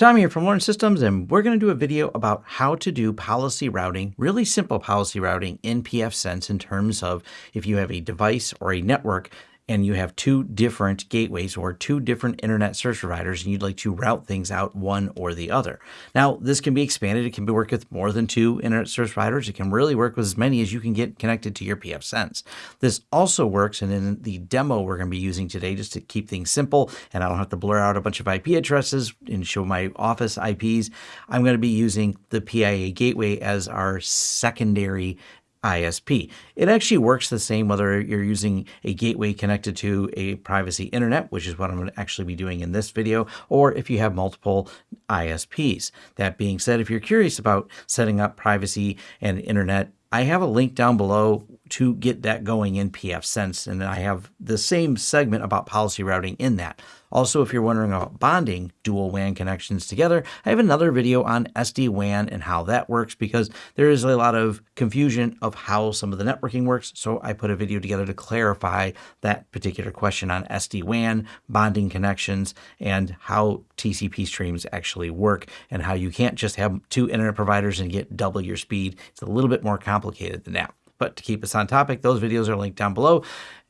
Tom here from Lawrence Systems, and we're going to do a video about how to do policy routing, really simple policy routing in pfSense in terms of if you have a device or a network and you have two different gateways or two different internet service providers and you'd like to route things out one or the other. Now, this can be expanded. It can be work with more than two internet service providers. It can really work with as many as you can get connected to your pfSense. This also works, and in the demo we're going to be using today, just to keep things simple, and I don't have to blur out a bunch of IP addresses and show my office IPs, I'm going to be using the PIA gateway as our secondary ISP. It actually works the same whether you're using a gateway connected to a privacy internet, which is what I'm going to actually be doing in this video, or if you have multiple ISPs. That being said, if you're curious about setting up privacy and internet I have a link down below to get that going in pfSense, and then I have the same segment about policy routing in that. Also, if you're wondering about bonding dual WAN connections together, I have another video on SD-WAN and how that works because there is a lot of confusion of how some of the networking works. So I put a video together to clarify that particular question on SD-WAN, bonding connections, and how TCP streams actually work and how you can't just have two internet providers and get double your speed. It's a little bit more complicated than that. But to keep us on topic, those videos are linked down below.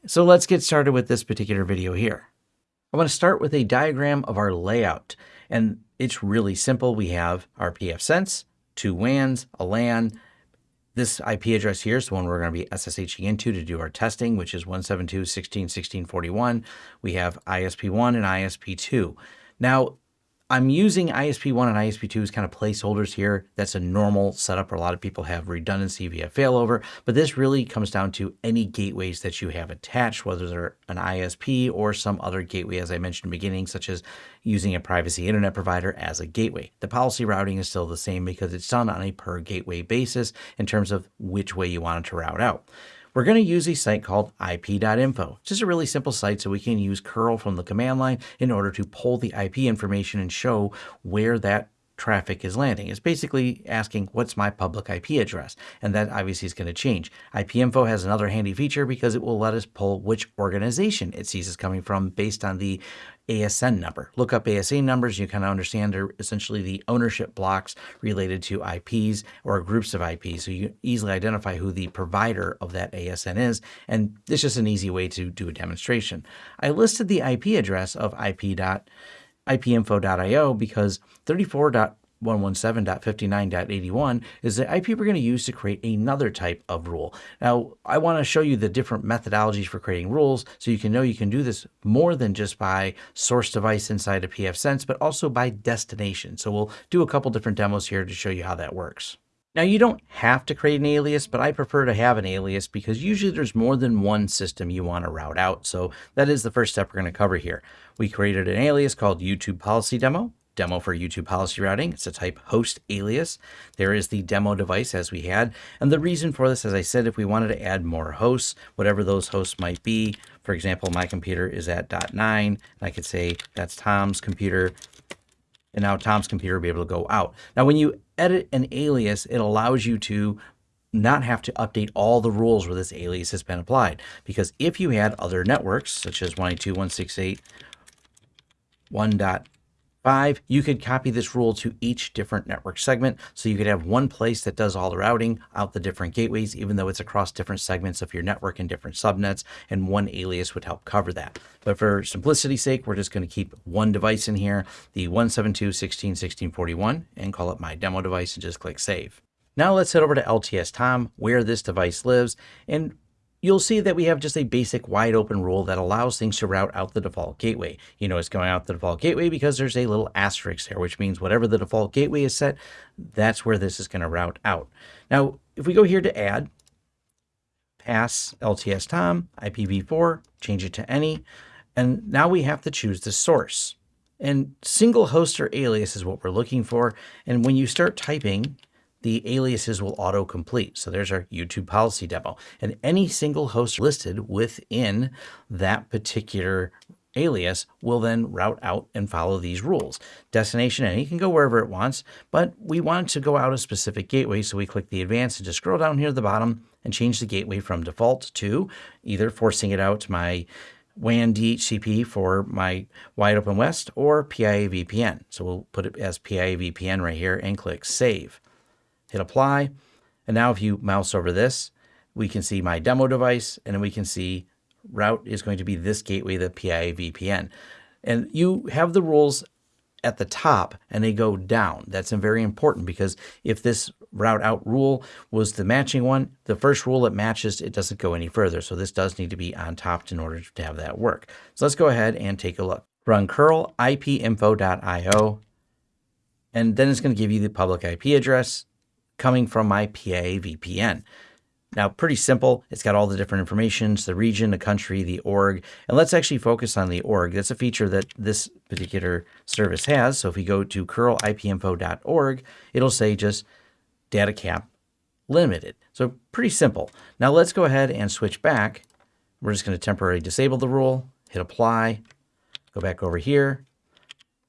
So let's get started with this particular video here. I want to start with a diagram of our layout. And it's really simple. We have our pfSense, two WANs, a LAN. This IP address here is the one we're going to be SSHing into to do our testing, which is 172.16.16.41. We have ISP1 and ISP2. Now, I'm using ISP1 and ISP2 as kind of placeholders here. That's a normal setup where a lot of people have redundancy via failover, but this really comes down to any gateways that you have attached, whether they're an ISP or some other gateway, as I mentioned in the beginning, such as using a privacy internet provider as a gateway. The policy routing is still the same because it's done on a per gateway basis in terms of which way you want it to route out we're going to use a site called ip.info. It's just a really simple site so we can use curl from the command line in order to pull the IP information and show where that traffic is landing. It's basically asking what's my public IP address, and that obviously is going to change. IP info has another handy feature because it will let us pull which organization it sees is coming from based on the ASN number. Look up ASN numbers, you kind of understand they're essentially the ownership blocks related to IPs or groups of IPs. So you easily identify who the provider of that ASN is. And it's just an easy way to do a demonstration. I listed the IP address of IP. IPinfo.io because 34. 117.59.81 is the IP we're going to use to create another type of rule. Now, I want to show you the different methodologies for creating rules so you can know you can do this more than just by source device inside of pfSense, but also by destination. So we'll do a couple different demos here to show you how that works. Now you don't have to create an alias, but I prefer to have an alias because usually there's more than one system you want to route out. So that is the first step we're going to cover here. We created an alias called YouTube Policy Demo demo for YouTube policy routing. It's a type host alias. There is the demo device as we had. And the reason for this, as I said, if we wanted to add more hosts, whatever those hosts might be, for example, my computer is at dot nine, and I could say that's Tom's computer, and now Tom's computer will be able to go out. Now, when you edit an alias, it allows you to not have to update all the rules where this alias has been applied. Because if you had other networks, such as 192.168.1.1 Five, you could copy this rule to each different network segment. So you could have one place that does all the routing out the different gateways, even though it's across different segments of your network and different subnets, and one alias would help cover that. But for simplicity's sake, we're just going to keep one device in here, the 172.16.16.41, and call it my demo device and just click save. Now let's head over to LTS Tom, where this device lives, and you'll see that we have just a basic wide open rule that allows things to route out the default gateway. You know it's going out the default gateway because there's a little asterisk there, which means whatever the default gateway is set, that's where this is going to route out. Now, if we go here to add, pass LTS Tom, IPv4, change it to any, and now we have to choose the source. And single host or alias is what we're looking for. And when you start typing the aliases will auto-complete. So there's our YouTube policy demo. And any single host listed within that particular alias will then route out and follow these rules. Destination any can go wherever it wants, but we want to go out a specific gateway, so we click the advanced and just scroll down here at the bottom and change the gateway from default to either forcing it out to my WAN DHCP for my wide open west or PIA VPN. So we'll put it as PIA VPN right here and click save. Hit apply. And now if you mouse over this, we can see my demo device and then we can see route is going to be this gateway, the PIA VPN. And you have the rules at the top and they go down. That's very important because if this route out rule was the matching one, the first rule that matches, it doesn't go any further. So this does need to be on top in order to have that work. So let's go ahead and take a look. Run curl ipinfo.io, and then it's going to give you the public IP address coming from my PIA VPN. Now, pretty simple. It's got all the different informations, the region, the country, the org. And let's actually focus on the org. That's a feature that this particular service has. So if we go to curlipinfo.org, it'll say just data camp limited. So pretty simple. Now let's go ahead and switch back. We're just going to temporarily disable the rule, hit apply, go back over here,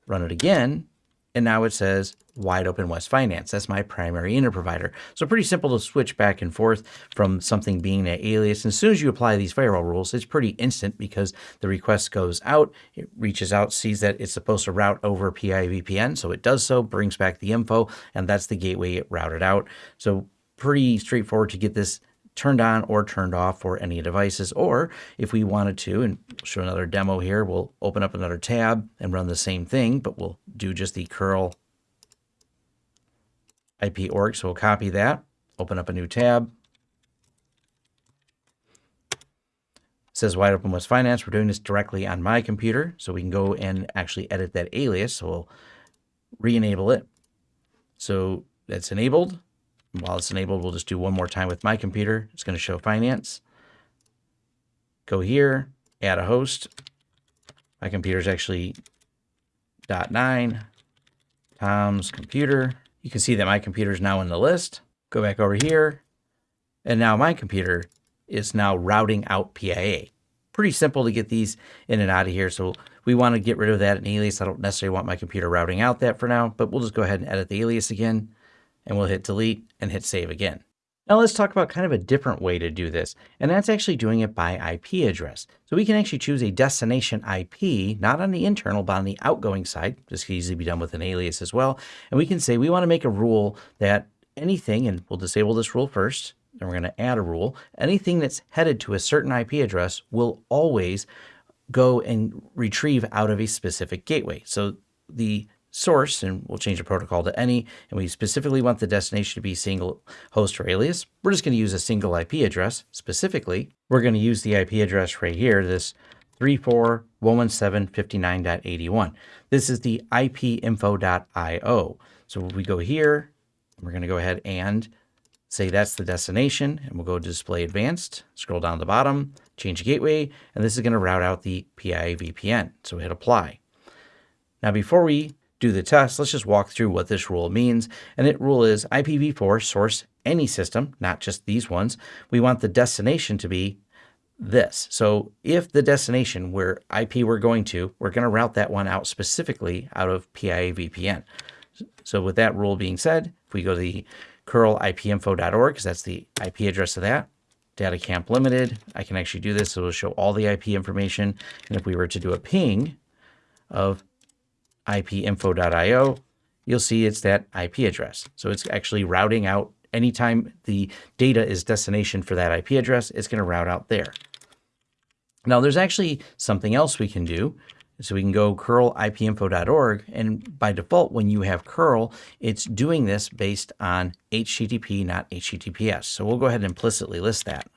run it again, and now it says wide open West Finance. That's my primary inter provider. So pretty simple to switch back and forth from something being an alias. And as soon as you apply these firewall rules, it's pretty instant because the request goes out, it reaches out, sees that it's supposed to route over PIA VPN. So it does so, brings back the info, and that's the gateway it routed out. So pretty straightforward to get this turned on or turned off for any devices. Or if we wanted to, and show another demo here, we'll open up another tab and run the same thing, but we'll do just the curl IP org. So we'll copy that, open up a new tab. It says wide open West Finance. We're doing this directly on my computer, so we can go and actually edit that alias. So we'll re-enable it. So that's enabled. While it's enabled, we'll just do one more time with my computer. It's going to show finance. Go here, add a host. My computer is actually dot nine, Tom's computer. You can see that my computer is now in the list. Go back over here. And now my computer is now routing out PIA. Pretty simple to get these in and out of here. So we want to get rid of that in alias. I don't necessarily want my computer routing out that for now, but we'll just go ahead and edit the alias again and we'll hit delete and hit save again. Now let's talk about kind of a different way to do this, and that's actually doing it by IP address. So we can actually choose a destination IP, not on the internal, but on the outgoing side. This could easily be done with an alias as well. And we can say we want to make a rule that anything, and we'll disable this rule first, then we're going to add a rule, anything that's headed to a certain IP address will always go and retrieve out of a specific gateway. So the source, and we'll change the protocol to any, and we specifically want the destination to be single host or alias, we're just going to use a single IP address. Specifically, we're going to use the IP address right here, this 34.117.59.81. This is the ipinfo.io. So we go here, we're going to go ahead and say that's the destination, and we'll go to display advanced, scroll down to the bottom, change gateway, and this is going to route out the PIA VPN. So we hit apply. Now, before we do the test, let's just walk through what this rule means. And it rule is IPv4 source any system, not just these ones. We want the destination to be this. So if the destination where IP we're going to, we're going to route that one out specifically out of PIA VPN. So with that rule being said, if we go to the curlipinfo.org, because that's the IP address of that, data camp limited, I can actually do this. So it'll show all the IP information. And if we were to do a ping of ipinfo.io, you'll see it's that IP address. So it's actually routing out anytime the data is destination for that IP address, it's going to route out there. Now there's actually something else we can do. So we can go curlipinfo.org and by default when you have curl, it's doing this based on HTTP, not HTTPS. So we'll go ahead and implicitly list that.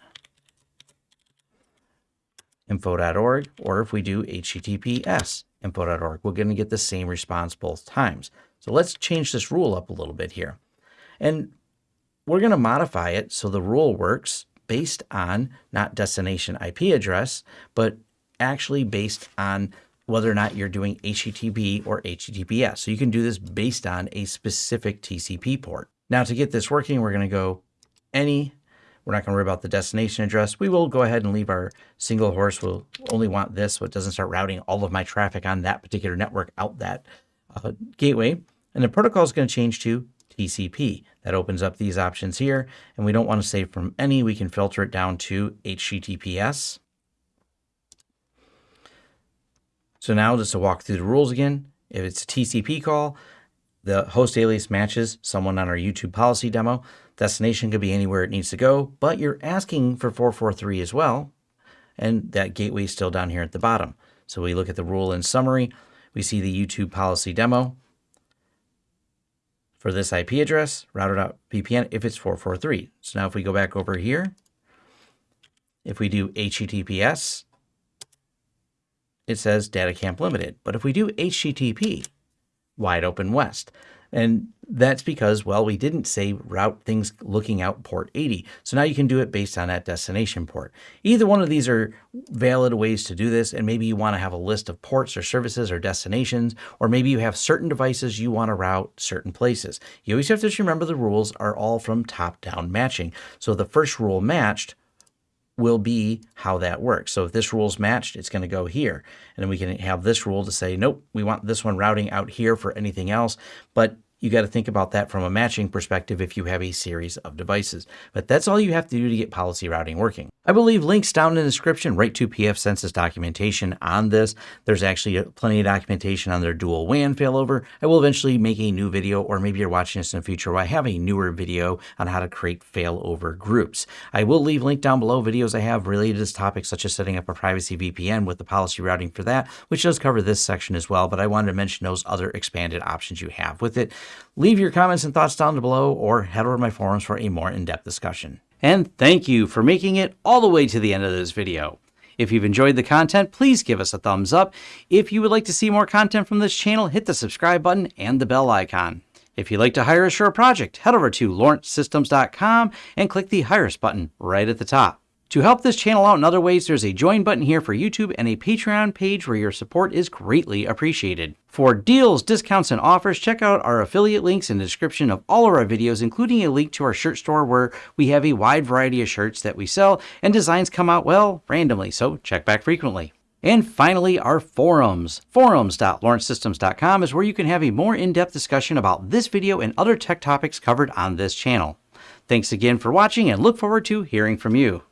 info.org or if we do HTTPS info.org. We're going to get the same response both times. So let's change this rule up a little bit here. And we're going to modify it so the rule works based on not destination IP address, but actually based on whether or not you're doing HTTP or HTTPS. So you can do this based on a specific TCP port. Now to get this working, we're going to go any we're not going to worry about the destination address. We will go ahead and leave our single host. We'll only want this so it doesn't start routing all of my traffic on that particular network out that uh, gateway. And the protocol is going to change to TCP. That opens up these options here. And we don't want to save from any. We can filter it down to HTTPS. So now just to walk through the rules again, if it's a TCP call, the host alias matches someone on our YouTube policy demo. Destination could be anywhere it needs to go, but you're asking for 443 as well. And that gateway is still down here at the bottom. So we look at the rule in summary. We see the YouTube policy demo for this IP address, router.vpn, if it's 443. So now if we go back over here, if we do HTTPS, it says data camp limited. But if we do HTTP, wide open west, and that's because, well, we didn't say route things looking out port 80. So now you can do it based on that destination port. Either one of these are valid ways to do this. And maybe you want to have a list of ports or services or destinations, or maybe you have certain devices you want to route certain places. You always have to remember the rules are all from top down matching. So the first rule matched will be how that works. So if this rule is matched, it's going to go here. And then we can have this rule to say, nope, we want this one routing out here for anything else. But you got to think about that from a matching perspective if you have a series of devices. But that's all you have to do to get policy routing working. I will leave links down in the description right to pfSense's documentation on this. There's actually plenty of documentation on their dual WAN failover. I will eventually make a new video, or maybe you're watching this in the future where I have a newer video on how to create failover groups. I will leave link down below videos I have related to this topic, such as setting up a privacy VPN with the policy routing for that, which does cover this section as well, but I wanted to mention those other expanded options you have with it. Leave your comments and thoughts down below, or head over to my forums for a more in-depth discussion. And thank you for making it all the way to the end of this video. If you've enjoyed the content, please give us a thumbs up. If you would like to see more content from this channel, hit the subscribe button and the bell icon. If you'd like to hire a project, head over to lawrencesystems.com and click the Hire Us button right at the top. To help this channel out in other ways, there's a join button here for YouTube and a Patreon page where your support is greatly appreciated. For deals, discounts, and offers, check out our affiliate links in the description of all of our videos, including a link to our shirt store where we have a wide variety of shirts that we sell and designs come out, well, randomly, so check back frequently. And finally, our forums. Forums.lawrencesystems.com is where you can have a more in-depth discussion about this video and other tech topics covered on this channel. Thanks again for watching and look forward to hearing from you.